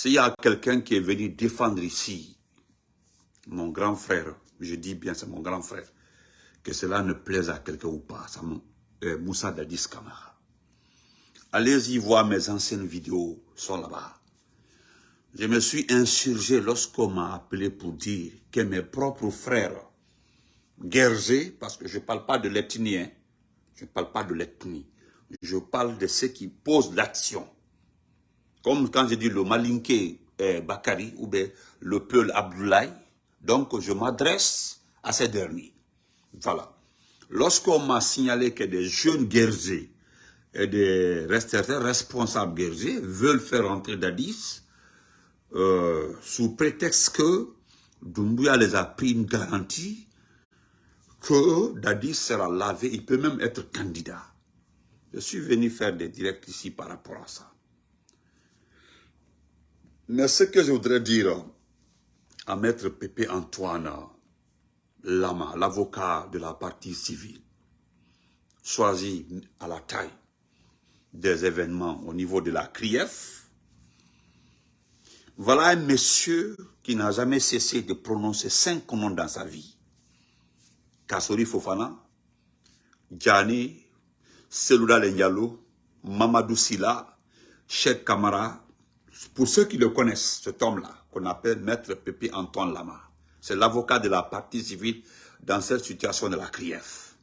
S'il y a quelqu'un qui est venu défendre ici, mon grand frère, je dis bien c'est mon grand frère, que cela ne plaise à quelqu'un ou pas, c'est euh, Moussa Dadis Kamara. Allez-y voir mes anciennes vidéos, sont là-bas. Je me suis insurgé lorsqu'on m'a appelé pour dire que mes propres frères, guergés, parce que je ne parle pas de l'ethnie, hein, je ne parle pas de l'ethnie, je parle de ceux qui posent l'action. Comme quand je dis le Malinké eh, Bakari ou bien le Peul Abdoulaye, donc je m'adresse à ces derniers. Voilà. Lorsqu'on m'a signalé que des jeunes guerriers et des responsables guerriers veulent faire entrer Dadis, euh, sous prétexte que Doumbouya les a pris une garantie que Dadis sera lavé, il peut même être candidat. Je suis venu faire des directs ici par rapport à ça. Mais ce que je voudrais dire à Maître Pépé Antoine Lama, l'avocat de la partie civile, choisi à la taille des événements au niveau de la CRIEF, voilà un monsieur qui n'a jamais cessé de prononcer cinq noms dans sa vie. Kassori Fofana, Djani, Selouda Lenyalo, Mamadou Silla, Cheikh Kamara. Pour ceux qui le connaissent, cet homme-là, qu'on appelle Maître Pépi Antoine Lama, c'est l'avocat de la partie civile dans cette situation de la CRIEF.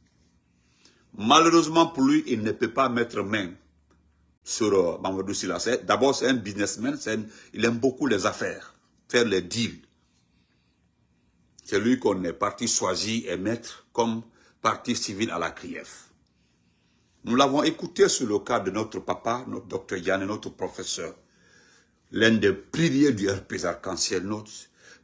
Malheureusement pour lui, il ne peut pas mettre main sur euh, Mamadou Silla. D'abord, c'est un businessman, il aime beaucoup les affaires, faire les deals. C'est lui qu'on est parti choisir et mettre comme partie civile à la CRIEF. Nous l'avons écouté sur le cas de notre papa, notre docteur Yann, notre professeur, l'un des piliers du RP Arc-en-Ciel,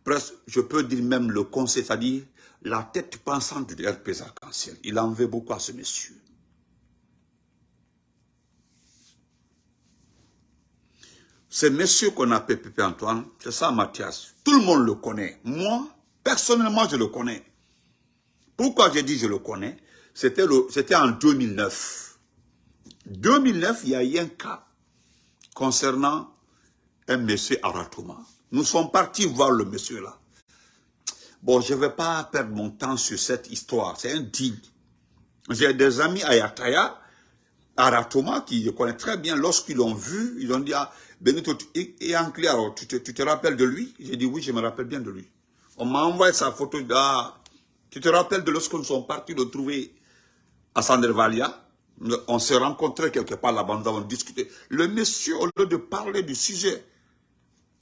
presque, je peux dire même le conseil, c'est-à-dire la tête pensante du RP Arc-en-Ciel. Il en veut beaucoup à ce monsieur. Ce monsieur qu'on appelle Pépé Antoine, c'est ça Mathias. Tout le monde le connaît. Moi, personnellement, je le connais. Pourquoi j'ai dit je le connais? C'était en 2009. 2009, il y a eu un cas concernant un monsieur Aratouma. Nous sommes partis voir le monsieur là. Bon, je ne vais pas perdre mon temps sur cette histoire. C'est un deal. J'ai des amis à Yataya, Aratoma, qui je connais très bien. Lorsqu'ils l'ont vu, ils ont dit, ah, Benito, et tu te rappelles de lui? J'ai dit oui, je me rappelle bien de lui. On m'a envoyé sa photo. Ah, tu te rappelles de lorsque nous sommes partis le trouver à Sandervalia On s'est rencontrés quelque part là-bas, nous avons discuté. Le monsieur, au lieu de parler du sujet,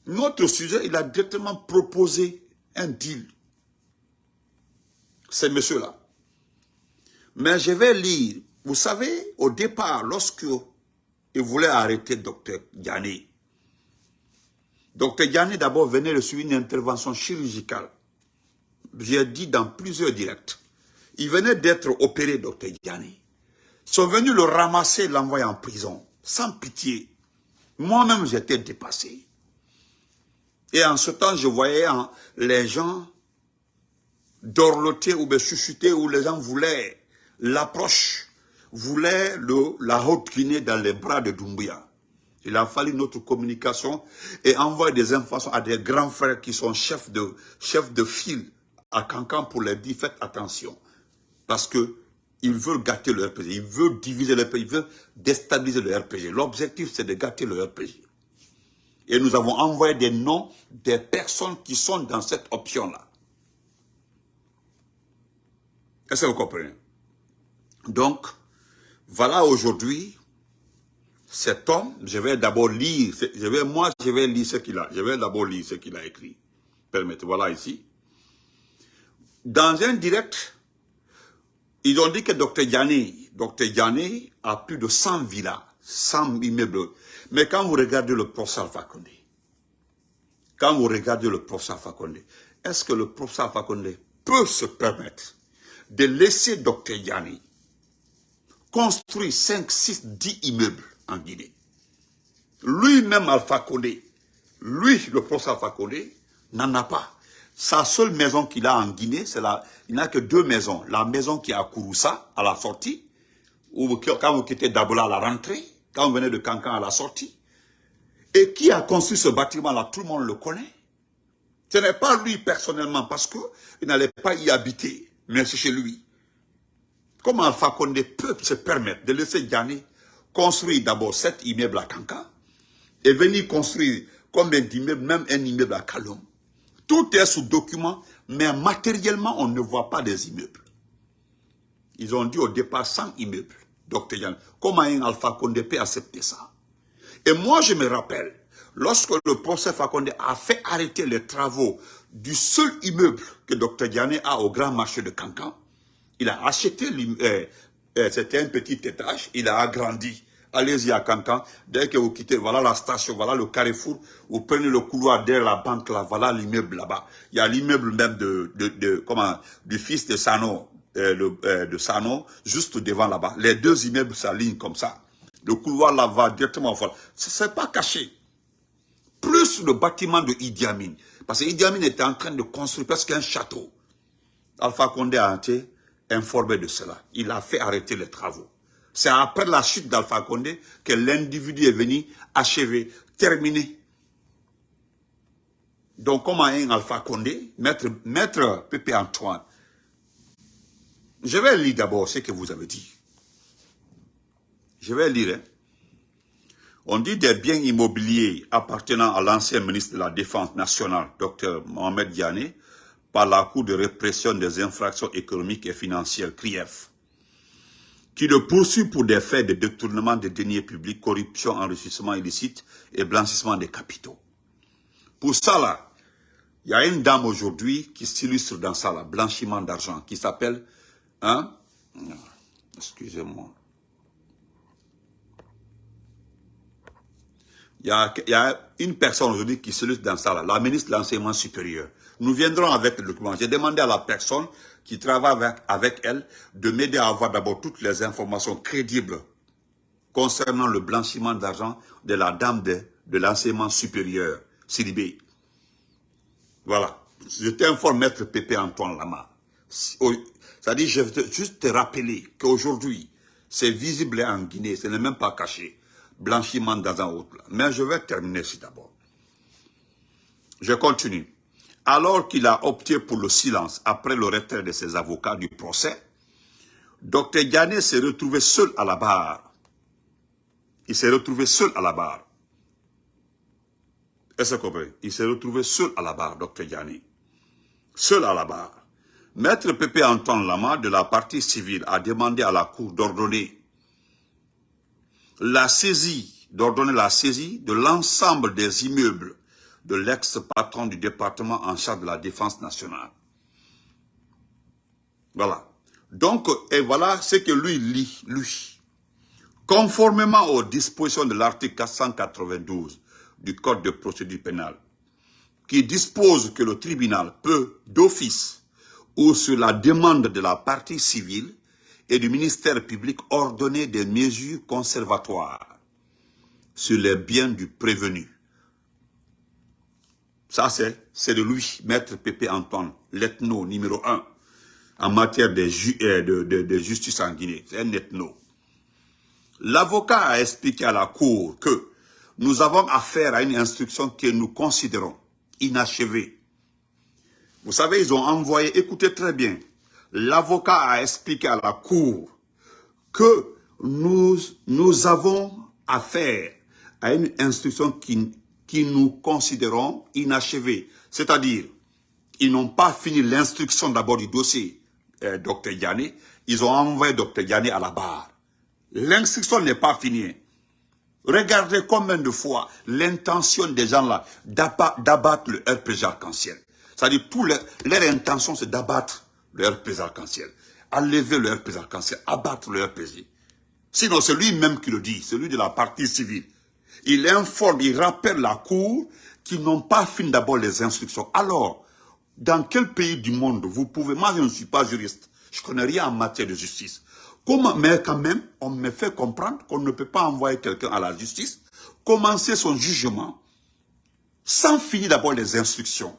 notre sujet, il a directement proposé un deal. C'est monsieur-là. Mais je vais lire. Vous savez, au départ, lorsque il voulait arrêter Dr Yanni, Docteur Yanni d'abord venait de suivre une intervention chirurgicale. J'ai dit dans plusieurs directs. Il venait d'être opéré, docteur Yanni. Ils sont venus le ramasser, l'envoyer en prison, sans pitié. Moi-même, j'étais dépassé. Et en ce temps, je voyais les gens dorloter ou chuchoter, où les gens voulaient l'approche, voulaient le, la haute Guinée dans les bras de Doumbouya. Il a fallu notre communication et envoyer des informations à des grands frères qui sont chefs de, chefs de file à Cancan pour leur dire faites attention. Parce que ils veulent gâter le RPG, ils veulent diviser le RPG, ils veulent déstabiliser le RPG. L'objectif c'est de gâter le RPG. Et nous avons envoyé des noms des personnes qui sont dans cette option-là. Est-ce que vous comprenez? Donc, voilà aujourd'hui cet homme, je vais d'abord lire, je vais, moi je vais lire ce qu'il a, je vais d'abord lire ce qu'il a écrit. Permettez, voilà ici. Dans un direct, ils ont dit que Dr Yanni, Dr Yanni a plus de 100 villas, 100 immeubles. Mais quand vous regardez le professeur Fakonde, quand vous regardez le professeur Fakonde, est-ce que le professeur Fakonde peut se permettre de laisser Dr Yanni construire 5, 6, 10 immeubles en Guinée? Lui-même, Alpha Condé, lui, le professeur Alpha Condé, n'en a pas. Sa seule maison qu'il a en Guinée, c'est la, il n'a que deux maisons. La maison qui est à Kouroussa, à la sortie, ou quand vous quittez Dabola à la rentrée, quand vous venez de Cancan à la sortie, Et qui a construit ce bâtiment-là Tout le monde le connaît. Ce n'est pas lui personnellement, parce qu'il n'allait pas y habiter, mais c'est chez lui. Comment Alpha peut se permettre de laisser Diané construire d'abord cet immeuble à Kanka et venir construire combien d'immeubles, même un immeuble à Kalom Tout est sous document, mais matériellement, on ne voit pas des immeubles. Ils ont dit au départ 100 immeubles, docteur Yann. Comment un Alpha Condé peut accepter ça? Et moi, je me rappelle, lorsque le procès Fakonde a fait arrêter les travaux du seul immeuble que Dr Diané a au grand marché de Cancan, il a acheté, euh, euh, c'était un petit étage, il a agrandi. Allez-y à Cancan, dès que vous quittez, voilà la station, voilà le carrefour, vous prenez le couloir derrière la banque là, voilà l'immeuble là-bas. Il y a l'immeuble même de, du fils de Sano, euh, de Sano, juste devant là-bas. Les deux immeubles s'alignent comme ça. Le couloir là va directement Ce n'est pas caché plus le bâtiment de Idi Amin. Parce que Idi Amin était en train de construire presque un château. Alpha Condé a été informé de cela. Il a fait arrêter les travaux. C'est après la chute d'Alpha Condé que l'individu est venu achever, terminer. Donc, comment un Alpha Condé, maître, maître Pépé Antoine, je vais lire d'abord ce que vous avez dit. Je vais lire. Hein. On dit des biens immobiliers appartenant à l'ancien ministre de la Défense nationale, Dr Mohamed Diané, par la Cour de répression des infractions économiques et financières, CRIEF, qui le poursuit pour des faits de détournement des deniers publics, corruption, enrichissement illicite et blanchissement des capitaux. Pour ça, là, il y a une dame aujourd'hui qui s'illustre dans ça, blanchiment d'argent, qui s'appelle, hein, excusez-moi, il y a, une personne aujourd'hui qui se lutte dans ça, là, la ministre de l'Enseignement supérieur. Nous viendrons avec le document. J'ai demandé à la personne qui travaille avec, elle de m'aider à avoir d'abord toutes les informations crédibles concernant le blanchiment d'argent de la dame de, de l'enseignement supérieur, Silibé. Voilà. Je t'informe, maître Pépé Antoine Lama. C'est-à-dire, je veux juste te rappeler qu'aujourd'hui, c'est visible en Guinée, ce n'est même pas caché blanchiment dans un autre. Mais je vais terminer ici d'abord. Je continue. Alors qu'il a opté pour le silence après le retrait de ses avocats du procès, Dr Diané s'est retrouvé seul à la barre. Il s'est retrouvé seul à la barre. Est-ce que Il s'est retrouvé seul à la barre, Dr Diané. Seul à la barre. Maître Pépé Antoine Lama de la partie civile a demandé à la Cour d'ordonner la saisie, d'ordonner la saisie de l'ensemble des immeubles de l'ex-patron du département en charge de la défense nationale. Voilà. Donc, et voilà ce que lui lit, lui. Conformément aux dispositions de l'article 492 du Code de procédure pénale, qui dispose que le tribunal peut, d'office ou sur la demande de la partie civile, et du ministère public ordonner des mesures conservatoires sur les biens du prévenu. Ça, c'est de lui, Maître Pépé Antoine, l'ethno numéro un en matière de, euh, de, de justice en Guinée. C'est un ethno. L'avocat a expliqué à la Cour que nous avons affaire à une instruction que nous considérons inachevée. Vous savez, ils ont envoyé, écoutez très bien, l'avocat a expliqué à la cour que nous, nous avons affaire à une instruction qui, qui nous considérons inachevée. C'est-à-dire, ils n'ont pas fini l'instruction d'abord du dossier euh, Dr Yanné, ils ont envoyé Dr Yanné à la barre. L'instruction n'est pas finie. Regardez combien de fois l'intention des gens là d'abattre le RPG arc-en-ciel. C'est-à-dire, leur intention c'est d'abattre le RPZ arc-en-ciel, enlever le RPZ arc-en-ciel, abattre le RPG. Sinon, c'est lui-même qui le dit, celui de la partie civile. Il informe, il rappelle la Cour qu'ils n'ont pas fini d'abord les instructions. Alors, dans quel pays du monde vous pouvez, moi je ne suis pas juriste, je ne connais rien en matière de justice. Mais quand même, on me fait comprendre qu'on ne peut pas envoyer quelqu'un à la justice, commencer son jugement, sans finir d'abord les instructions.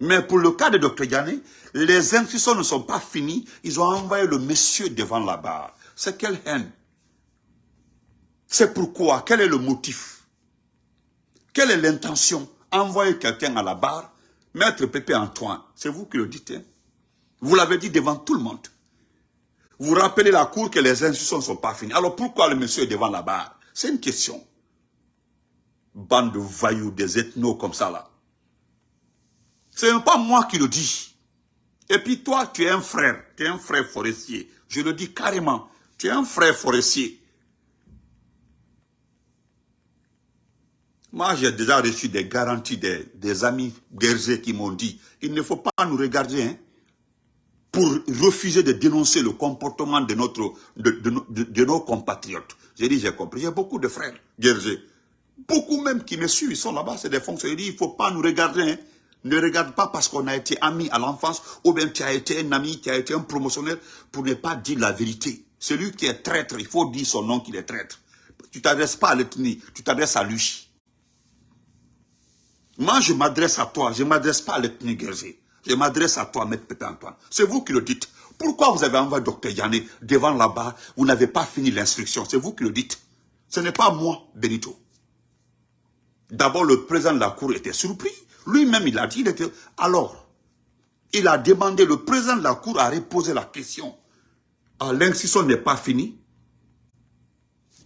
Mais pour le cas de Dr Yanné, les instructions ne sont pas finies. Ils ont envoyé le monsieur devant la barre. C'est quelle haine C'est pourquoi Quel est le motif? Quelle est l'intention? Envoyer quelqu'un à la barre, Maître Pépé Antoine, c'est vous qui le dites. Hein? Vous l'avez dit devant tout le monde. Vous rappelez la cour que les instructions ne sont pas finies. Alors pourquoi le monsieur est devant la barre? C'est une question. Bande de vailloux, des ethnos comme ça là. Ce n'est pas moi qui le dis. Et puis toi, tu es un frère, tu es un frère forestier. Je le dis carrément, tu es un frère forestier. Moi, j'ai déjà reçu des garanties des, amis guerriers qui m'ont dit, il ne faut pas nous regarder hein, pour refuser de dénoncer le comportement de, notre, de, nos compatriotes. J'ai dit, j'ai compris. J'ai beaucoup de frères guerriers. Beaucoup même qui me suivent, ils sont là-bas, c'est des fonctionnaires. Il ne faut pas nous regarder. Hein. Ne regarde pas parce qu'on a été amis à l'enfance ou bien tu as été un ami, tu as été un promotionnaire pour ne pas dire la vérité. Celui qui est traître, il faut dire son nom qu'il est traître. Tu ne t'adresses pas à l'ethnie, tu t'adresses à lui. Moi, je m'adresse à toi, je ne m'adresse pas à l'ethnie guerrier. Je m'adresse à toi, Maître Pépé Antoine. C'est vous qui le dites. Pourquoi vous avez envoyé Dr Yanné devant là-bas Vous n'avez pas fini l'instruction? C'est vous qui le dites. Ce n'est pas moi, Benito. D'abord, le président de la Cour était surpris. Lui-même, il a dit, alors, il a demandé, le président de la Cour a reposé la question. Ah, l'institution n'est pas finie.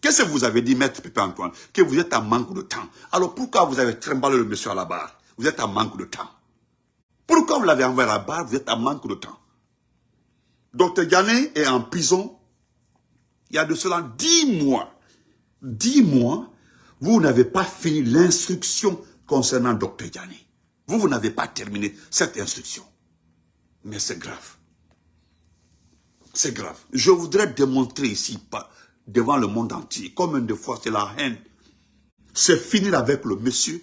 Qu'est-ce que vous avez dit, Maître Pépé Antoine Que vous êtes en manque de temps? Alors pourquoi vous avez trimballé le monsieur à la barre? Vous êtes en manque de temps. Pourquoi vous l'avez envoyé à la barre? Vous êtes en manque de temps. Docteur Yanné est en prison. Il y a de cela dix mois. Dix mois, vous n'avez pas fini l'instruction concernant Docteur Yanné. Vous, vous n'avez pas terminé cette instruction. Mais c'est grave. C'est grave. Je voudrais démontrer ici, devant le monde entier, combien de fois c'est la haine. C'est finir avec le monsieur,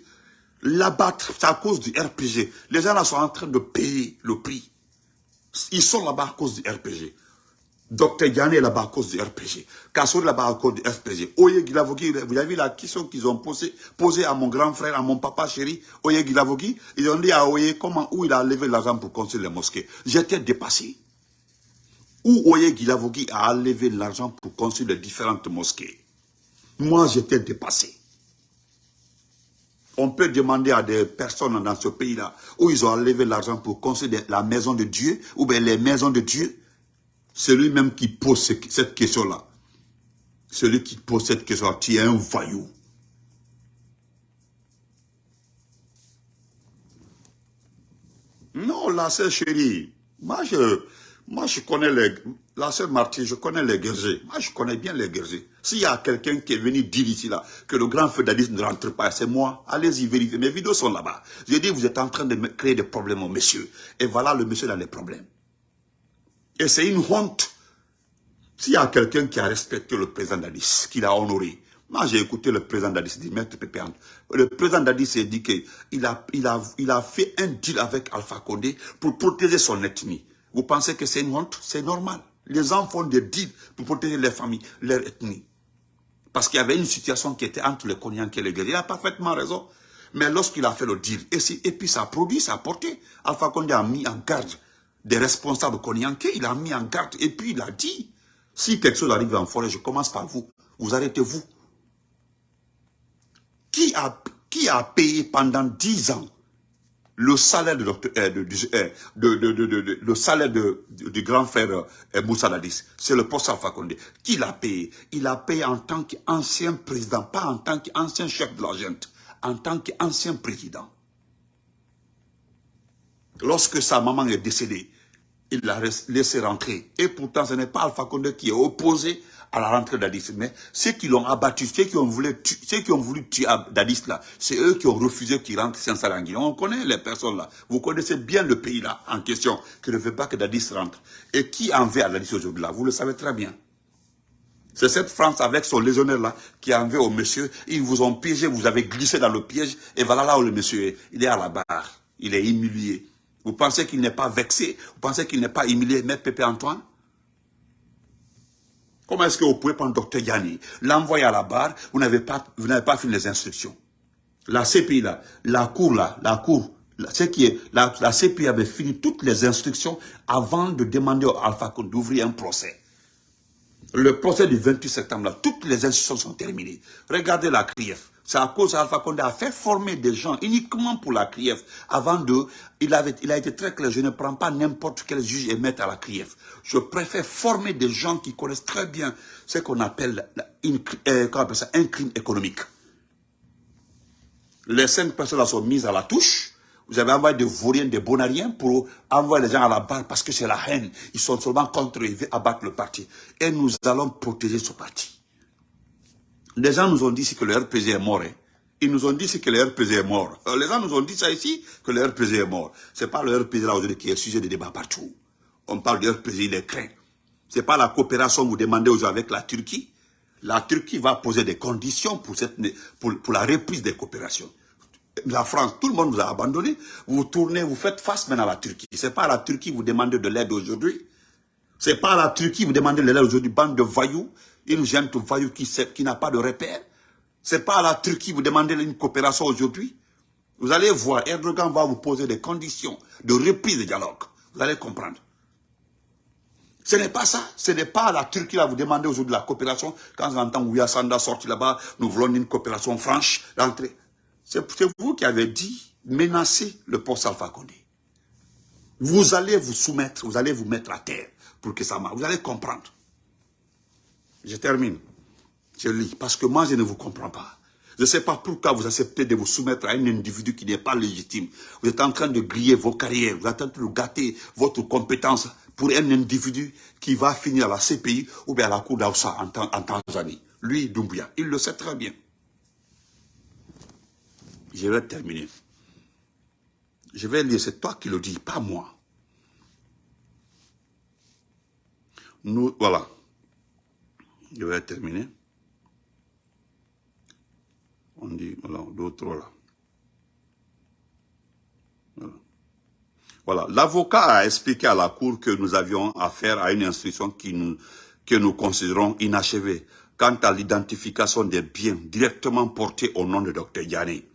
l'abattre, c'est à cause du RPG. Les gens là sont en train de payer le prix. Ils sont là-bas à cause du RPG. Docteur Yann est là-bas à cause du RPG. Kassour là-bas à cause du RPG. Oye Gilavogi, vous avez vu la question qu'ils ont posée, posée à mon grand frère, à mon papa chéri, Oye Gilavogi. Ils ont dit à Oye comment, où il a levé l'argent pour construire les mosquées. J'étais dépassé. Où Oye Gilavogi a levé l'argent pour construire les différentes mosquées? Moi, j'étais dépassé. On peut demander à des personnes dans ce pays-là où ils ont levé l'argent pour construire la maison de Dieu ou bien les maisons de Dieu celui même qui pose cette question-là, celui qui pose cette question-là, tu es un voyou. Non, la sœur chérie, moi je, moi je connais les, la sœur Martin, je connais les guerriers. Moi je connais bien les guerriers. S'il y a quelqu'un qui est venu dire ici là, que le grand fédéralisme ne rentre pas, c'est moi. Allez-y vérifier, mes vidéos sont là-bas. Je dis, vous êtes en train de créer des problèmes monsieur. Et voilà le monsieur dans les problèmes. Et c'est une honte. S'il y a quelqu'un qui a respecté le président Dadis, qui l'a honoré, moi j'ai écouté le président Dadis dire, Maître Pépé le président Dadis a dit qu'il a, il a, il a fait un deal avec Alpha Condé pour protéger son ethnie. Vous pensez que c'est une honte? C'est normal. Les gens font des deals pour protéger les familles, leur ethnie. Parce qu'il y avait une situation qui était entre les Cognac et les guerriers. Il a parfaitement raison. Mais lorsqu'il a fait le deal, et, et puis ça a produit, ça a porté, Alpha Condé a mis en garde des responsables Konyanké, il a mis en garde et puis il a dit, si quelque chose arrive en forêt, je commence par vous, vous arrêtez-vous. Qui a, qui a payé pendant dix ans le salaire de, de, de, de, le salaire du grand frère euh, Moussa Dadis, c'est le poste Alpha Condé. Qui l'a payé? Il a payé en tant qu'ancien président, pas en tant qu'ancien chef de la en tant qu'ancien président. Lorsque sa maman est décédée, il l'a laissé rentrer. Et pourtant, ce n'est pas Alpha Condé qui est opposé à la rentrée d'Addis. Mais ceux qui l'ont abattu, ceux qui ont voulu, ceux qui ont voulu tuer Dadis là, c'est eux qui ont refusé qu'il rentre saint Sarangui. On connaît les personnes là. Vous connaissez bien le pays là en question, qui ne veut pas que Dadis rentre. Et qui en veut à Dadis aujourd'hui là? Vous le savez très bien. C'est cette France avec son légionnaire là qui en veut au monsieur. Ils vous ont piégé, vous avez glissé dans le piège. Et voilà là où le monsieur est. Il est à la barre. Il est humilié. Vous pensez qu'il n'est pas vexé? Vous pensez qu'il n'est pas humilié, Maître Pépé Antoine? Comment est-ce que vous pouvez prendre Docteur Yanni, l'envoyer à la barre, vous n'avez pas, pas fini les instructions La CPI là, la cour là, la cour, ce qui est, la, CPI avait fini toutes les instructions avant de demander au Alpha d'ouvrir un procès. Le procès du 28 septembre, là, toutes les instructions sont terminées. Regardez la CRIEF. C'est à cause d'Alpha Condé a fait former des gens uniquement pour la CRIEF. Avant de, il, avait, il a été très clair, je ne prends pas n'importe quel juge et maître à la CRIEF. Je préfère former des gens qui connaissent très bien ce qu'on appelle, une, euh, ça, un crime économique. Les cinq personnes sont mises à la touche. Vous avez envoyé des vauriens, des bonariens pour envoyer les gens à la barre parce que c'est la haine. Ils sont seulement contre et abattre le parti. Et nous allons protéger ce parti. Les gens nous ont dit que le RPG est mort. Hein. Ils nous ont dit que le RPG est mort. Euh, les gens nous ont dit ça ici, que le RPG est mort. Ce n'est pas le RPG là aujourd'hui qui est sujet de débat partout. On parle du RPG, il est craint. Ce n'est pas la coopération que vous demandez aujourd'hui avec la Turquie. La Turquie va poser des conditions pour, cette, pour, la reprise des coopérations. La France, tout le monde vous a abandonné. Vous tournez, vous faites face maintenant à la Turquie. Ce n'est pas la Turquie vous demandez de l'aide aujourd'hui. Ce n'est pas la Turquie vous demandez de l'aide aujourd'hui, bande de voyous une gente voyou qui, qui n'a pas de repère. C'est pas à la Turquie vous demandez une coopération aujourd'hui. Vous allez voir, Erdogan va vous poser des conditions de reprise de dialogue. Vous allez comprendre. Ce n'est pas ça. Ce n'est pas à la Turquie va vous demander aujourd'hui la coopération. Quand on entend Ouya Sanda sortir là-bas, nous voulons une coopération franche, d'entrée. C'est vous qui avez dit menacer le poste Alpha Condé. Vous allez vous soumettre, vous allez vous mettre à terre pour que ça marche. Vous allez comprendre. Je termine. Je lis. Parce que moi, je ne vous comprends pas. Je ne sais pas pourquoi vous acceptez de vous soumettre à un individu qui n'est pas légitime. Vous êtes en train de griller vos carrières. Vous êtes en train de gâter votre compétence pour un individu qui va finir à la CPI ou bien à la Cour d'Aoussa en, Tanzanie. Lui, Doumbouya. Il le sait très bien. Je vais terminer. Je vais lire. C'est toi qui le dis, pas moi. Nous, voilà. Je vais terminer. On dit, voilà, d'autres là. Voilà. L'avocat a expliqué à la Cour que nous avions affaire à une instruction qui nous, que nous considérons inachevée quant à l'identification des biens directement portés au nom de Dr Yanné.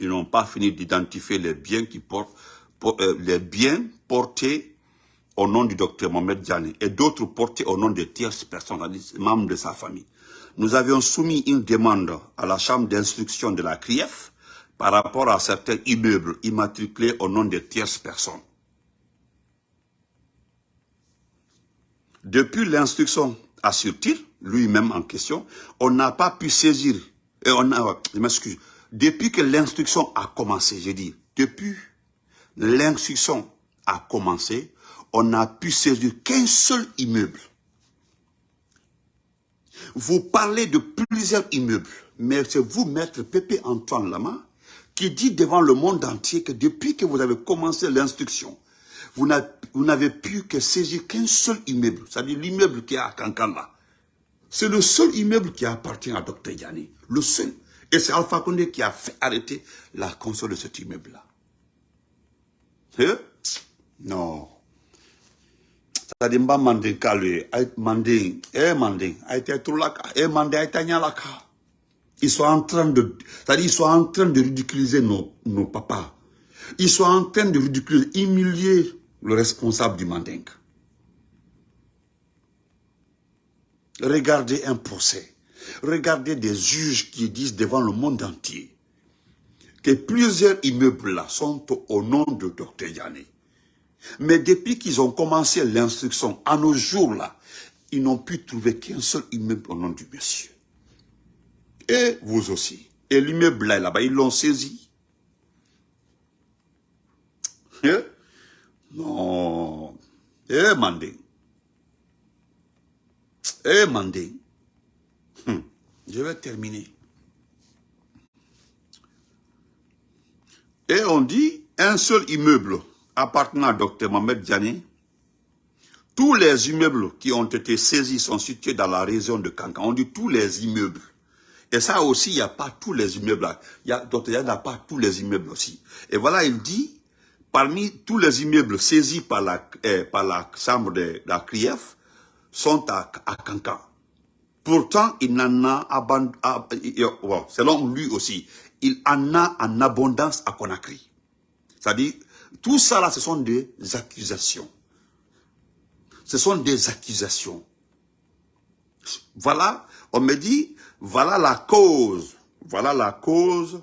Ils n'ont pas fini d'identifier les biens qui portent, euh, les biens portés au nom du docteur Mohamed Djani et d'autres portés au nom de tierces personnes, membres de sa famille. Nous avions soumis une demande à la chambre d'instruction de la CRIEF par rapport à certains immeubles immatriculés au nom de tierces personnes. Depuis l'instruction, assure-t-il, lui-même en question, on n'a pas pu saisir, et on a, je m'excuse, depuis que l'instruction a commencé, je dis, depuis l'instruction a commencé, on n'a pu saisir qu'un seul immeuble. Vous parlez de plusieurs immeubles, mais c'est vous, maître Pépé Antoine Lama, qui dit devant le monde entier que depuis que vous avez commencé l'instruction, vous n'avez pu que saisir qu'un seul immeuble, c'est-à-dire l'immeuble qui est à Kankanda. C'est le seul immeuble qui appartient à Dr Yanni, le seul. Et c'est Alpha Condé qui a fait arrêter la console de cet immeuble-là. Hein? Non eh eh ils sont en train de c'est-à-dire ils sont en train de ridiculiser nos, nos papas. Ils sont en train de ridiculiser humilier le responsable du manding. Regardez un procès. Regardez des juges qui disent devant le monde entier que plusieurs immeubles là sont au nom de Dr Yanné mais depuis qu'ils ont commencé l'instruction, à nos jours-là, ils n'ont pu trouver qu'un seul immeuble au nom du monsieur. Et vous aussi. Et l'immeuble là, bas ils l'ont saisi. Eh? Non. Eh, Mandé. Eh, Mandé. Hum. Je vais terminer. Et on dit un seul immeuble appartenant à Dr Mohamed Diané, tous les immeubles qui ont été saisis sont situés dans la région de Kankan. On dit tous les immeubles. Et ça aussi, il n'y a pas tous les immeubles. Il y a, Dr n'a pas tous les immeubles aussi. Et voilà, il dit, parmi tous les immeubles saisis par la, eh, par la chambre de, la CRIEF, sont à, à Kankan. Pourtant, il n'en a abandonné, selon lui aussi, il en a en abondance à Conakry. C'est-à-dire, tout ça là, ce sont des accusations. Ce sont des accusations. Voilà, on me dit, Voilà la cause, voilà la cause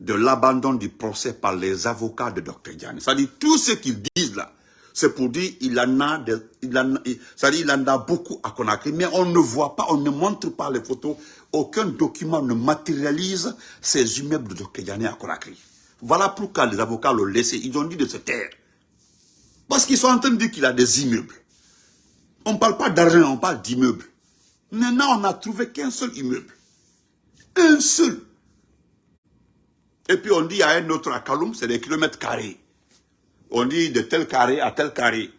de l'abandon du procès par les avocats de Dr. Diane. C'est-à-dire, tout ce qu'ils disent là, c'est pour dire il en a, il en, il en a beaucoup à Conakry, mais on ne voit pas, on ne montre pas les photos. Aucun document ne matérialise ces immeubles de Dr. Diane à Conakry. Voilà pourquoi les avocats l'ont laissé. Ils ont dit de se taire. Parce qu'ils sont en train de dire qu'il a des immeubles. On ne parle pas d'argent, on parle d'immeubles. Maintenant, on n'a trouvé qu'un seul immeuble. Un seul. Et puis on dit à un autre à Kaloum, c'est des kilomètres carrés. On dit de tel carré à tel carré.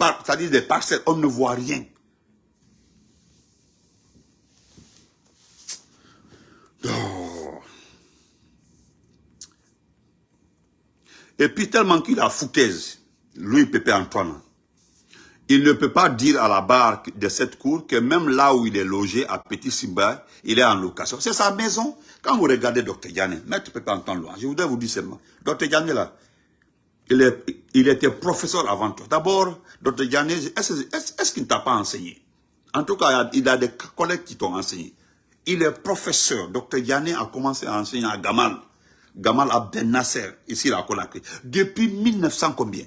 C'est-à-dire des parcelles, on ne voit rien. Et puis tellement qu'il a foutaise, Louis Pépé Antoine, il ne peut pas dire à la barre de cette cour que même là où il est logé, à Petit Simba, il est en location. C'est sa maison. Quand vous regardez Dr Diane, Maître Pépé Antoine loin, je voudrais vous dire seulement, Dr Diane là, il, est, il était professeur avant tout. D'abord, Dr Diane, est-ce qu'il ne t'a pas enseigné? En tout cas, il a des collègues qui t'ont enseigné. Il est professeur. Dr Diane a commencé à enseigner à Gamal. Gamal Abdel Nasser, ici à Conakry. Depuis 1900 combien?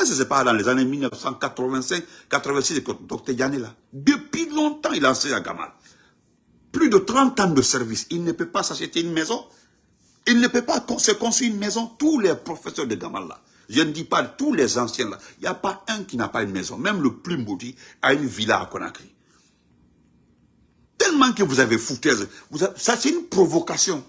Est-ce n'est pas dans les années 1985, 86 que Dr là? Depuis longtemps, il a enseigné à Gamal. Plus de 30 ans de service. Il ne peut pas s'acheter une maison. Il ne peut pas se construire une maison. Tous les professeurs de Gamal là. Je ne dis pas tous les anciens là. Il n'y a pas un qui n'a pas une maison. Même le plus maudit a une villa à Conakry. Tellement que vous avez foutaise. ça, c'est une provocation.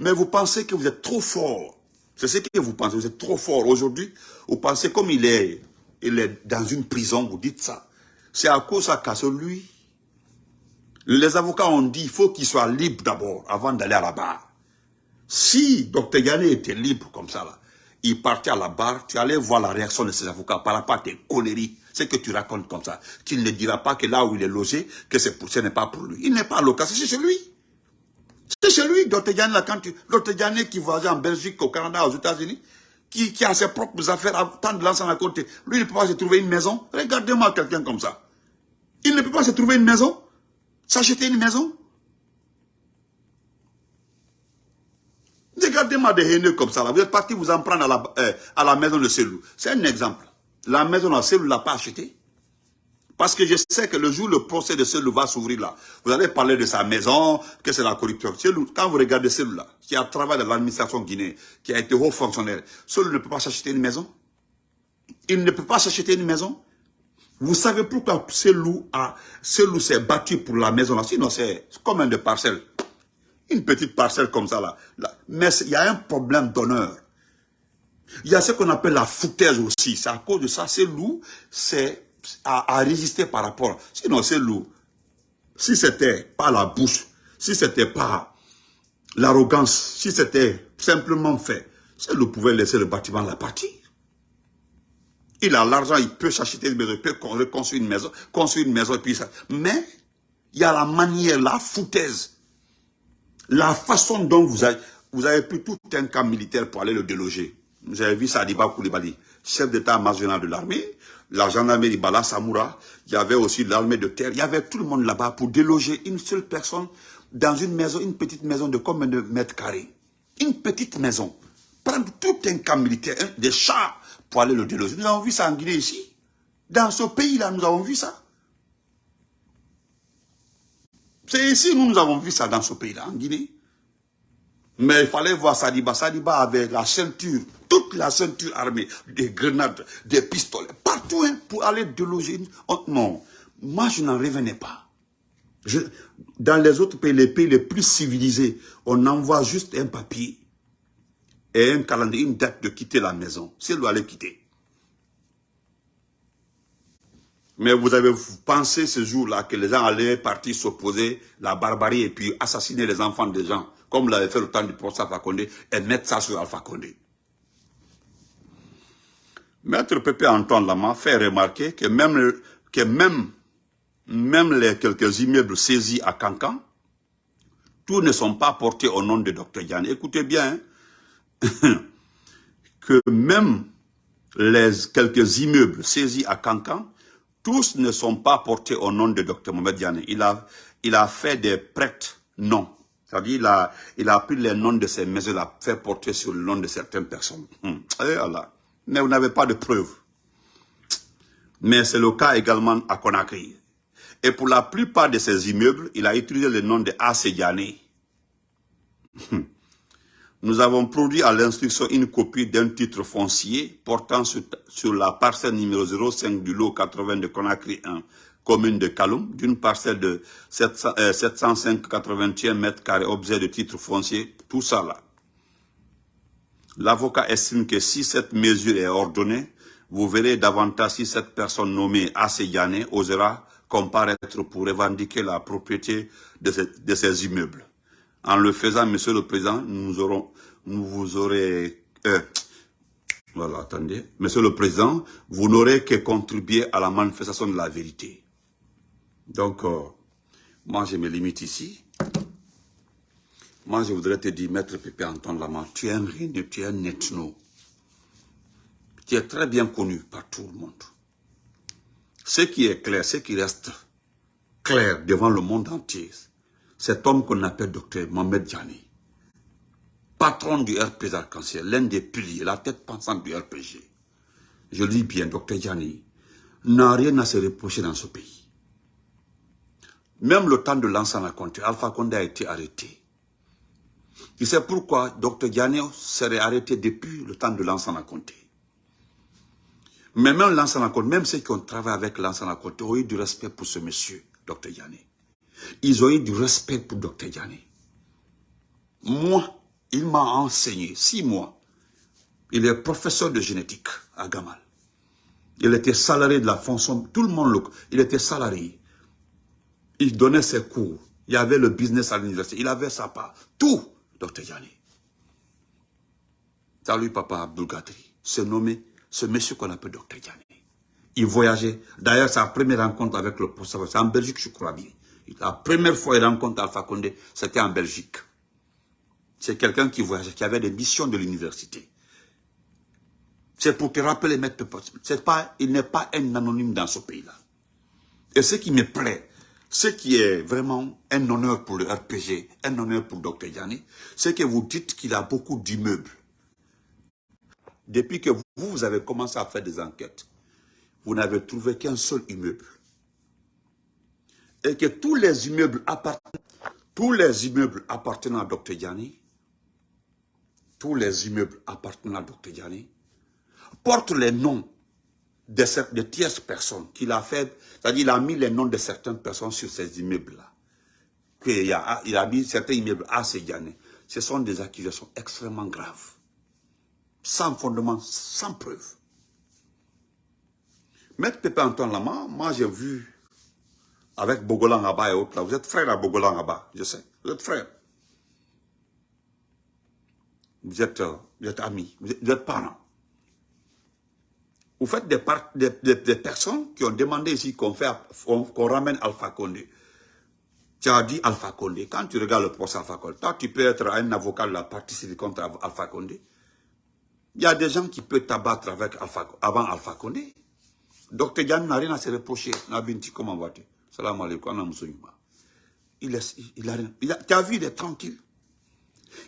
Mais vous pensez que vous êtes trop fort. C'est ce que vous pensez. Vous êtes trop fort. Aujourd'hui, vous pensez comme il est, il est dans une prison, vous dites ça. C'est à cause qu'à celui, les avocats ont dit il faut qu'il soit libre d'abord avant d'aller à la barre. Si Dr Yanné était libre comme ça, là, il partait à la barre, tu allais voir la réaction de ses avocats par rapport à tes conneries, ce que tu racontes comme ça. Tu ne dira pas que là où il est logé, que ce n'est pas pour lui. Il n'est pas local, c'est chez lui. C'est chez lui, Dr Yanné, quand tu, qui voyage en Belgique, au Canada, aux États-Unis, qui, a ses propres affaires, tant de l'ensemble à côté. Lui, il ne peut pas se trouver une maison. Regardez-moi quelqu'un comme ça. Il ne peut pas se trouver une maison, s'acheter une maison? Regardez-moi des haineux comme ça. Là. Vous êtes parti vous en prendre à la, euh, à la maison de Selou. C'est un exemple. La maison de Selou ne l'a pas achetée. Parce que je sais que le jour le procès de Selou va s'ouvrir là, vous allez parler de sa maison, que c'est la corruption. quand vous regardez Selou-là, qui a travaillé dans l'administration guinéenne, qui a été haut fonctionnaire, Selou ne peut pas s'acheter une maison. Il ne peut pas s'acheter une maison. Vous savez pourquoi Selou s'est battu pour la maison là? Sinon, c'est comme un de. Une petite parcelle comme ça là. Mais il y a un problème d'honneur. Il y a ce qu'on appelle la foutaise aussi. C'est à cause de ça. Selou, c'est à, résister par rapport. Sinon, c'est lourd. Si c'était pas la bouche, si c'était pas l'arrogance, si c'était simplement fait, c'est lourd pouvait laisser le bâtiment la partie. Il a l'argent, il peut s'acheter une maison, il peut construire une maison, construire une maison, et puis ça. Mais, il y a la manière, la foutaise, la façon dont vous avez, vous avez pris tout un camp militaire pour aller le déloger. Vous avez vu Sadiba Koulibaly, chef d'état-major de l'armée, la gendarmerie Bala Samoura, il y avait aussi l'armée de terre, il y avait tout le monde là-bas pour déloger une seule personne dans une maison, une petite maison de combien de mètres carrés? Une petite maison. Prendre tout un camp militaire, des chars pour aller le déloger. Nous avons vu ça en Guinée ici. Dans ce pays-là, nous avons vu ça. C'est ici, nous, nous avons vu ça dans ce pays-là, en Guinée. Mais il fallait voir Sadiba. Sadiba avait la ceinture, toute la ceinture armée, des grenades, des pistolets, partout hein, pour aller déloger. Oh, non, moi je n'en revenais pas. dans les autres pays, les pays les plus civilisés, on envoie juste un papier et un calendrier, une date de quitter la maison. C'est lui aller quitter. Mais vous avez pensé ce jour-là que les gens allaient partir s'opposer la barbarie et puis assassiner les enfants des gens comme l'avait fait le temps du professeur Alpha Condé, et mettre ça sur Alpha Condé. Maître Pépé Antoine Lama fait remarquer que même, que même, même les quelques immeubles saisis à Cancan, tous ne sont pas portés au nom de Dr Yann. Écoutez bien, hein, que même les quelques immeubles saisis à Cancan, tous ne sont pas portés au nom de Dr Mohamed Yann. Il a, il a fait des prêtres non. C'est-à-dire, il a, il a pris les noms de ces maisons, il a fait porter sur le nom de certaines personnes. Hmm. Eh Mais vous n'avez pas de preuves. Mais c'est le cas également à Conakry. Et pour la plupart de ces immeubles, il a utilisé le nom de Assédiané. Hmm. Nous avons produit à l'instruction une copie d'un titre foncier portant sur, la parcelle numéro 05 du lot 80 de Conakry 1, commune de Kaloum, d'une parcelle de 705,81 euh, mètres carrés, objet de titre foncier, tout ça là. L'avocat estime que si cette mesure est ordonnée, vous verrez davantage si cette personne nommée Asseyane osera comparaître pour revendiquer la propriété de, ces immeubles. En le faisant, Monsieur le Président, nous vous aurez, euh, voilà, attendez, Monsieur le Président, vous n'aurez que contribuer à la manifestation de la vérité. Donc, euh, moi, je me limite ici. Moi, je voudrais te dire, Maître Pépé Antoine Lama, tu es un reine, tu es un ethno. Tu es très bien connu par tout le monde. Ce qui est clair, ce qui reste clair devant le monde entier, cet homme qu'on appelle docteur Mohamed Djani, patron du RPG Arc-en-Ciel, l'un des piliers, la tête pensante du RPG. Je dis bien, docteur Djani, n'a rien à se reprocher dans ce pays. Même le temps de l'ensemble compté, Alpha Condé a été arrêté. Tu sais pourquoi Dr Diane serait arrêté depuis le temps de l'ensemble compté. Mais même l'ensemble compté, même ceux qui ont travaillé avec l'ensemble compté ont eu du respect pour ce monsieur, Dr Diane. Ils ont eu du respect pour Dr Diane. Moi, il m'a enseigné, six mois. Il est professeur de génétique à Gamal. Il était salarié de la fonction, tout le monde le... Il était salarié. Il donnait ses cours. Il y avait le business à l'université. Il avait sa part. Tout, Dr. Yanni. Salut, papa Abdulgatri. Se nommé ce monsieur qu'on appelle Dr. Yanni. Il voyageait. D'ailleurs, sa première rencontre avec le professeur, c'est en Belgique, je crois bien. La première fois qu'il rencontre Alpha Condé, c'était en Belgique. C'est quelqu'un qui voyageait, qui avait des missions de l'université. C'est pour te rappeler, maître pas, il n'est pas un anonyme dans ce pays-là. Et ce qui me plaît, ce qui est vraiment un honneur pour le RPG, un honneur pour Dr Yanni, c'est que vous dites qu'il a beaucoup d'immeubles. Depuis que vous, vous avez commencé à faire des enquêtes, vous n'avez trouvé qu'un seul immeuble. Et que tous les immeubles appartenant, à Dr Yanni, tous les immeubles appartenant à Dr Yanni, portent les noms de, de tierces personnes qu'il a fait, c'est-à-dire il a mis les noms de certaines personnes sur ces immeubles-là. Il a, il mis certains immeubles à Sédiané. Ce sont des accusations extrêmement graves. Sans fondement, sans preuve. Maître Pépé Antoine Lama, moi j'ai vu avec Bogolan Abba et autres là. Vous êtes frère à Bogolan Abba, je sais. Vous êtes frère. Vous êtes, euh, vous êtes amis, vous êtes, vous êtes parents. Vous faites des, personnes qui ont demandé ici qu'on ramène Alpha Condé. Tu as dit Alpha Condé. Quand tu regardes le procès Alpha Condé, toi, tu peux être un avocat de la partie contre Alpha Condé. Il y a des gens qui peuvent t'abattre avec Alpha, avant Alpha Condé. Docteur Yann n'a rien à se reprocher. Comment vas-tu? Salam alaikum, il, a rien. tu as vu, il est tranquille.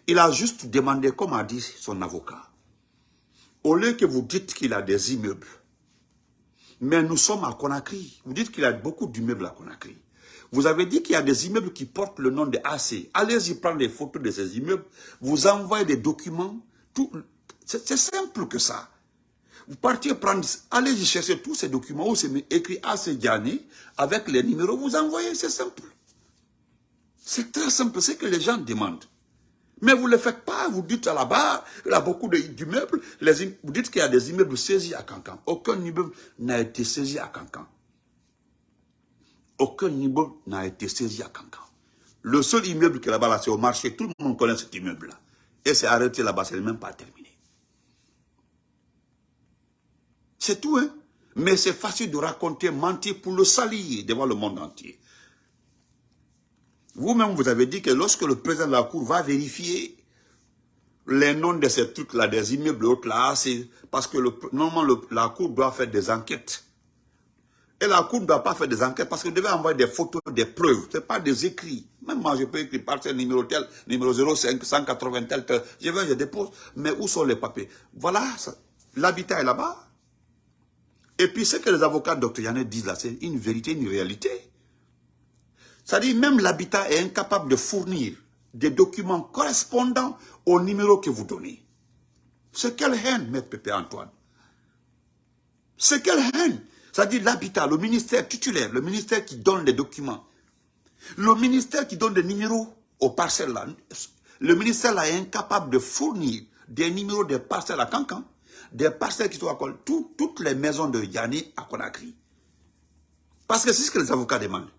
Il a juste demandé, comme a dit son avocat, au lieu que vous dites qu'il a des immeubles, mais nous sommes à Conakry. Vous dites qu'il a beaucoup d'immeubles à Conakry. Vous avez dit qu'il y a des immeubles qui portent le nom de AC. Allez-y prendre des photos de ces immeubles. Vous envoyez des documents. C'est simple que ça. Vous partez prendre, allez-y chercher tous ces documents où c'est écrit AC Diani avec les numéros. Vous envoyez, c'est simple. C'est très simple, c'est que les gens demandent. Mais vous ne le faites pas, vous dites à la barre, il y a beaucoup d'immeubles, vous dites qu'il y a des immeubles saisis à Cancan. Aucun immeuble n'a été saisi à Cancan. Aucun immeuble n'a été saisi à Cancan. Le seul immeuble qui est là-bas, c'est au marché, tout le monde connaît cet immeuble-là. Et c'est arrêté là-bas, c'est même pas terminé. C'est tout, hein. Mais c'est facile de raconter, mentir pour le salir devant le monde entier. Vous-même, vous avez dit que lorsque le président de la Cour va vérifier les noms de ces trucs-là, des immeubles là, c'est parce que normalement la Cour doit faire des enquêtes. Et la Cour ne doit pas faire des enquêtes parce que devait envoyer des photos, des preuves. Ce n'est pas des écrits. Même moi, je peux écrire parcelle numéro tel, numéro 05, 180 tel, tel. Je vais, je dépose. Mais où sont les papiers? Voilà, l'habitat est là-bas. Et puis ce que les avocats Yannet disent là, c'est une vérité, une réalité. Dit même l'habitat est incapable de fournir des documents correspondant au numéro que vous donnez. C'est quelle haine, Maître Pépé Antoine C'est quelle haine C'est-à-dire l'habitat, le ministère titulaire, le ministère qui donne les documents, le ministère qui donne des numéros aux parcelles là, le ministère là est incapable de fournir des numéros des parcelles à Cancan, des parcelles qui sont à toutes les maisons de Yanni à Conakry. Parce que c'est ce que les avocats demandent.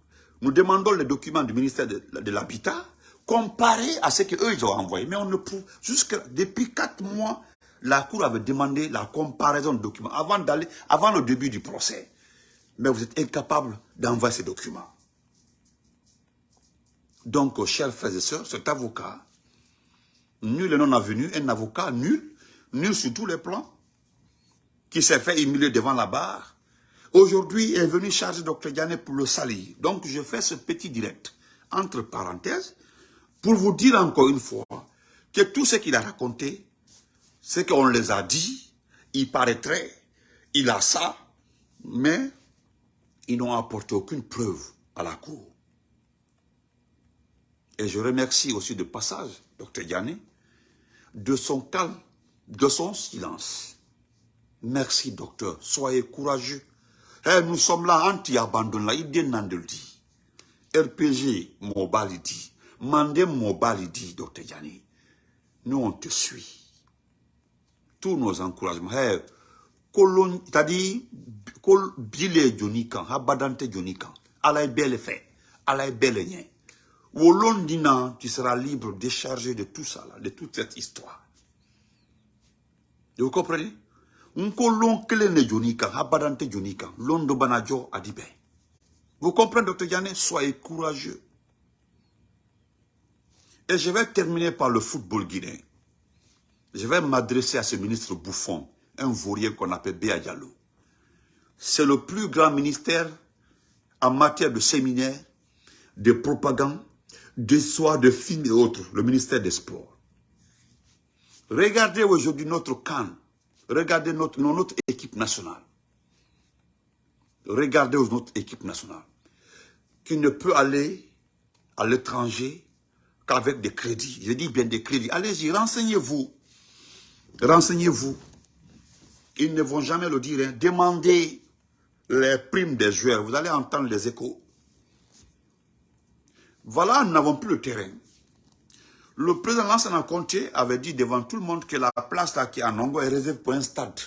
Nous demandons les documents du ministère de, l'Habitat comparés à ce qu'eux ils ont envoyé. Mais on ne peut, jusque depuis quatre mois, la Cour avait demandé la comparaison de documents avant d'aller, avant le début du procès. Mais vous êtes incapable d'envoyer ces documents. Donc, chers frères et sœurs, cet avocat, nul et non avenu, un avocat nul, nul sur tous les plans, qui s'est fait humilier devant la barre, aujourd'hui est venu charger Dr Diané pour le salir. Donc, je fais ce petit direct, entre parenthèses, pour vous dire encore une fois que tout ce qu'il a raconté, c'est qu'on les a dit, il paraîtrait, il a ça, mais ils n'ont apporté aucune preuve à la cour. Et je remercie aussi de passage Dr Diané de son calme, de son silence. Merci, docteur. Soyez courageux. Eh, nous sommes là, anti-abandon, là. Il dit dit. RPG, Mobile, il dit. Mandé Mobile, il dit, docteur Yanni. Nous, on te suit. Tous nos encouragements. Eh, c'est-à-dire, bile jonikan, habadante jonikan. Allah belle fait. Est belle nien. Wolon dina, tu seras libre, déchargé de tout ça, de toute cette histoire. Vous comprenez? Vous comprenez, docteur Yanné? Soyez courageux. Et je vais terminer par le football guinéen. Je vais m'adresser à ce ministre bouffon, un vaurien qu'on appelle Béa. C'est le plus grand ministère en matière de séminaire, de propagande, d'histoire, de films et autres, le ministère des Sports. Regardez aujourd'hui notre camp Regardez notre, équipe nationale. Regardez notre équipe nationale. Qui ne peut aller à l'étranger qu'avec des crédits. Je dis bien des crédits. Allez-y, renseignez-vous. Renseignez-vous. Ils ne vont jamais le dire. Hein. Demandez les primes des joueurs. Vous allez entendre les échos. Voilà, nous n'avons plus le terrain. Le président Lansana Conté avait dit devant tout le monde que la place là qui est à Nongo est réservée pour un stade.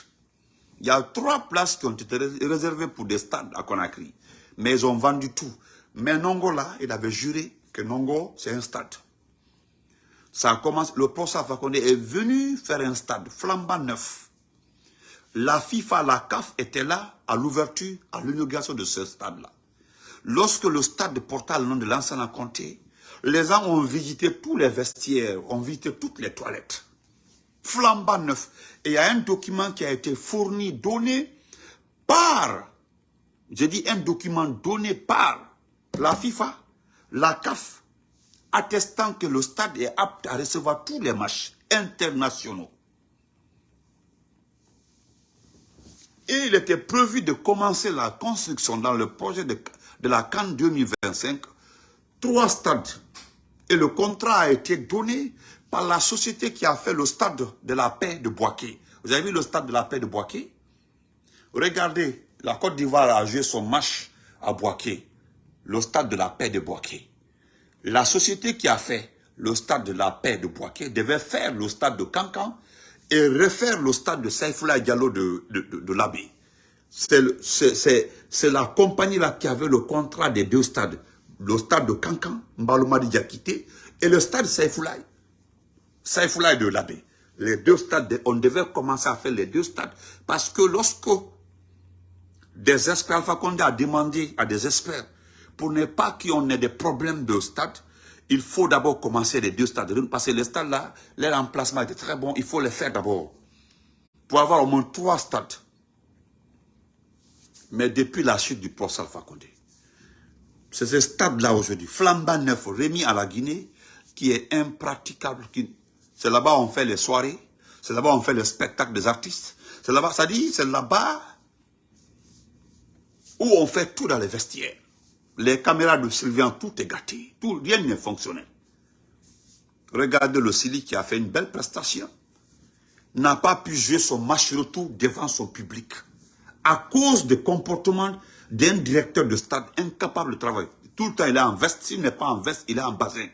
Il y a trois places qui ont été réservées pour des stades à Conakry. Mais ils ont vendu tout. Mais Nongo là, il avait juré que Nongo, c'est un stade. Ça commence, le professeur Fakonde est venu faire un stade flambant neuf. La FIFA, la CAF était là à l'ouverture, à l'inauguration de ce stade-là. Lorsque le stade porta le nom de l'ancien Conté, les gens ont visité tous les vestiaires, ont visité toutes les toilettes. Flambant neuf. Et il y a un document qui a été fourni, donné par, j'ai dit un document donné par la FIFA, la CAF, attestant que le stade est apte à recevoir tous les matchs internationaux. Et il était prévu de commencer la construction dans le projet de, de la Cannes 2025, trois stades et le contrat a été donné par la société qui a fait le stade de la paix de Boaké. Vous avez vu le stade de la paix de Boaké? Regardez, la Côte d'Ivoire a joué son match à Boaké. Le stade de la paix de Boaké. La société qui a fait le stade de la paix de Boaké devait faire le stade de Cancan et refaire le stade de Saifullah Diallo de, de, de, l'abbé. C'est la compagnie là qui avait le contrat des deux stades le stade de Cancan, Mbaloumadi Diakité, et le stade Saïfoulaï. Saïfoulaï de l'abbé. Les deux stades, on devait commencer à faire les deux stades. Parce que lorsque des experts, Alpha Condé a demandé à des experts, pour ne pas qu'on ait des problèmes de stade, il faut d'abord commencer les deux stades. Parce que les stades là, leur emplacement était très bon, il faut les faire d'abord. Pour avoir au moins trois stades. Mais depuis la chute du procès Alpha Condé, c'est ce stade-là aujourd'hui, flambant neuf, remis à la Guinée, qui est impraticable. C'est là-bas on fait les soirées, c'est là-bas on fait les spectacles des artistes, c'est là-bas, ça dit, c'est là-bas où on fait tout dans les vestiaires. Les caméras de Sylvain, tout est gâté, tout, rien n'est fonctionnel. Regardez le Sili qui a fait une belle prestation. N'a pas pu jouer son match retour devant son public. À cause des comportements d'un directeur de stade incapable de travailler. Tout le temps, il est en veste. S'il n'est pas en veste, il est en bassin.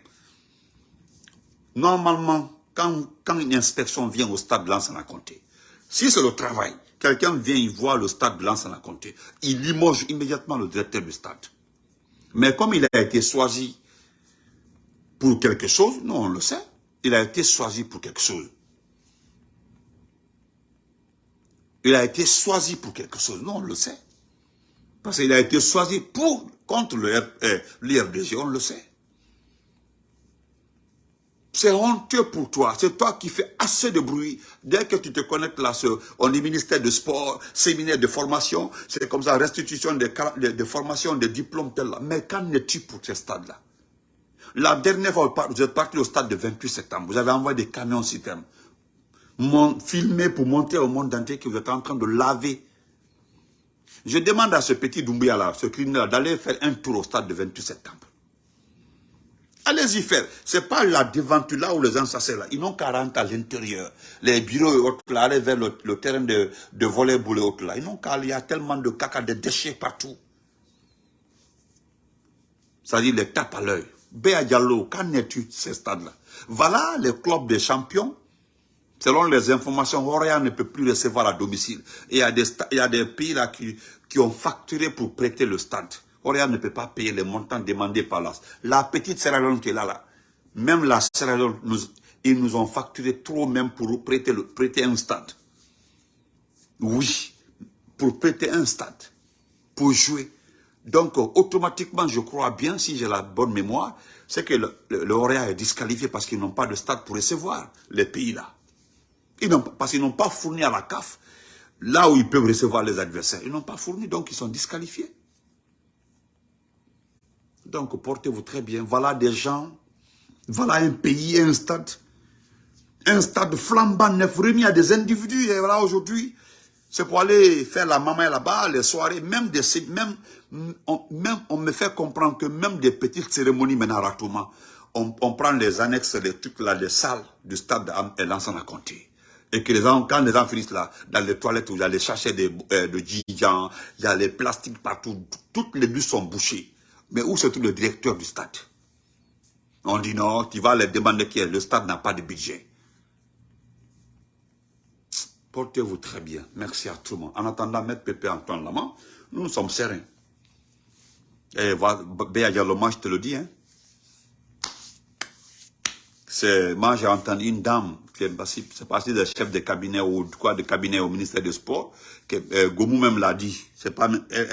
Normalement, quand, quand une inspection vient au stade de Lansana Comté, si c'est le travail, quelqu'un vient y voir le stade de Lansana Comté, il limoge immédiatement le directeur du stade. Mais comme il a été choisi pour quelque chose, non, on le sait, il a été choisi pour quelque chose. Il a été choisi pour quelque chose, non, on le sait. Parce qu'il a été choisi pour, contre l'IRDG, on le sait. C'est honteux pour toi. C'est toi qui fais assez de bruit. Dès que tu te connectes là, on est ministère de sport, séminaire de formation, c'est comme ça, restitution de, de, formation, de diplômes, tel là. Mais qu'en es-tu pour ce stade-là? La dernière fois, vous êtes parti au stade de 28 septembre. Vous avez envoyé des camions citernes. Filmé pour montrer au monde entier que vous êtes en train de laver je demande à ce petit Doumbia là, ce criminel d'aller faire un tour au stade de 28 septembre. Allez-y faire. Ce n'est pas la devanture là où les gens s'asseyent là. Ils n'ont qu'à rentrer à l'intérieur. Les bureaux et autres là, aller vers le, terrain de, de volley-ball et autres là. Ils n'ont qu'à Il y a tellement de caca, de déchets partout. C'est-à-dire les tapes à l'œil. Béa Diallo, qu'en es-tu ces stades-là? Voilà les clubs des champions Selon les informations, Roya ne peut plus recevoir à domicile. Et il y a des, pays là qui, ont facturé pour prêter le stade. Roya ne peut pas payer les montants demandés par la... La petite Sierra Leone qui est là, là. Même la Sierra Leone, ils nous ont facturé trop même pour prêter un stade. Oui, pour prêter un stade, pour jouer. Donc, automatiquement, je crois bien, si j'ai la bonne mémoire, c'est que le, le, est disqualifié parce qu'ils n'ont pas de stade pour recevoir les pays là parce qu'ils n'ont pas fourni à la CAF là où ils peuvent recevoir les adversaires. Ils n'ont pas fourni, donc ils sont disqualifiés. Donc portez-vous très bien. Voilà des gens, voilà un pays, un stade, un stade flambant neuf remis à des individus. Et voilà aujourd'hui, c'est pour aller faire la maman là-bas, les soirées, même, des, même, on, même on me fait comprendre que même des petites cérémonies maintenant on, on prend les annexes, les trucs là, les salles du stade et l'ensemble à compter. Et que les gens, quand les gens finissent là, dans les toilettes où il y a les sachets de, euh, de il y a les plastiques partout, toutes les bus sont bouchées. Mais où se trouve le directeur du stade? On dit non, tu vas les demander qui est. Le stade n'a pas de budget. Portez-vous très bien. Merci à tout le monde. En attendant, mettre Pépé Antoine Lama, nous sommes sereins. Et Béa Diallo, je te le dis, hein. Moi, j'ai entendu une dame c'est parti des chefs de cabinet ou quoi de cabinet au ministère des Sports, que euh, Gomou même l'a dit, c'est pas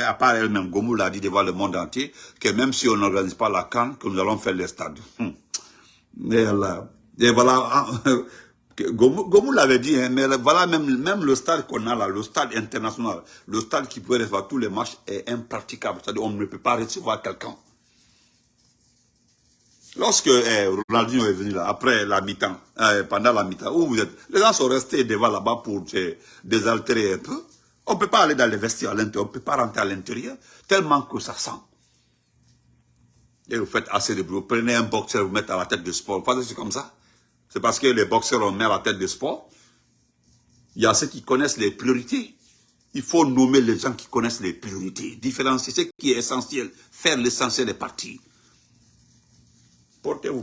à part elle-même, Gomou l'a dit devant le monde entier, que même si on n'organise pas la Cannes, que nous allons faire les stades. Hum. Et, voilà, Gomou, l'avait dit, hein, mais voilà même, même le stade qu'on a là, le stade international, le stade qui peut recevoir tous les matchs est impraticable. C'est-à-dire on ne peut pas recevoir quelqu'un. Lorsque eh, Ronaldinho est venu là, après la mi-temps, eh, pendant la mi-temps, où vous êtes, les gens sont restés devant là-bas pour se désaltérer un peu. On ne peut pas aller dans les vestiaires à l'intérieur, on ne peut pas rentrer à l'intérieur, tellement que ça sent. Et vous faites assez de bruit. Vous prenez un boxeur, vous mettez à la tête du sport. Vous c'est comme ça? C'est parce que les boxeurs, ont mis à la tête du sport. Il y a ceux qui connaissent les priorités. Il faut nommer les gens qui connaissent les priorités. Différencier ce qui est essentiel. Faire l'essentiel des partis. Portez-vous